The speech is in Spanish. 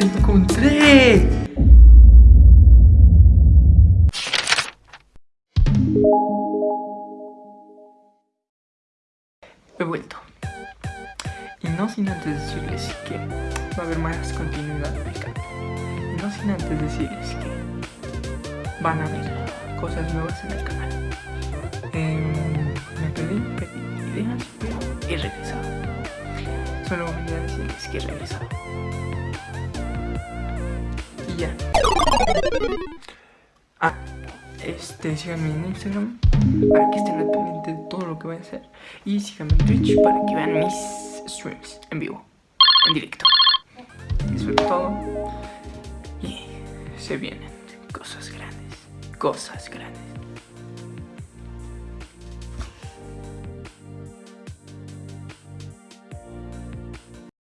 te encontré! He vuelto. Y no sin antes decirles que va a haber más continuidad acá. Y no sin antes decirles que van a haber cosas nuevas en el canal. Em, me pedí, perdí ideas, pero he regresado. Solo voy a decirles que he. Ah, este, síganme en Instagram para que estén al pendiente de todo lo que voy a hacer. Y síganme en Twitch para que vean mis streams en vivo, en directo. Eso es todo. Y se vienen cosas grandes, cosas grandes.